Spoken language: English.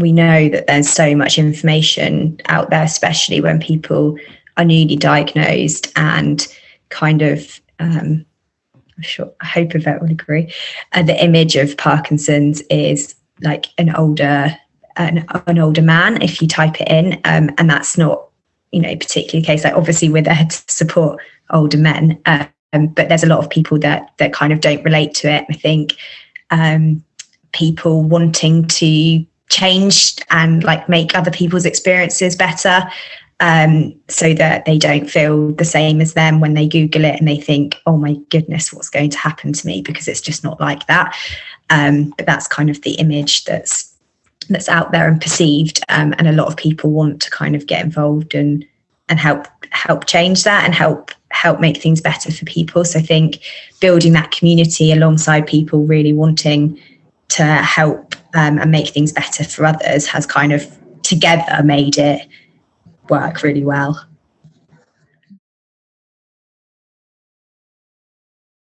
we know that there's so much information out there, especially when people are newly diagnosed and kind of um, I'm sure I hope Yvette will agree. Uh, the image of Parkinson's is like an older an, an older man if you type it in, um, and that's not you know particularly the case. Like obviously we're there to support older men, um, but there's a lot of people that that kind of don't relate to it. I think um, people wanting to change and like make other people's experiences better um, so that they don't feel the same as them when they Google it and they think, oh my goodness, what's going to happen to me? Because it's just not like that. Um, but that's kind of the image that's that's out there and perceived. Um, and a lot of people want to kind of get involved and and help help change that and help help make things better for people. So I think building that community alongside people really wanting to help um, and make things better for others has kind of together made it work really well.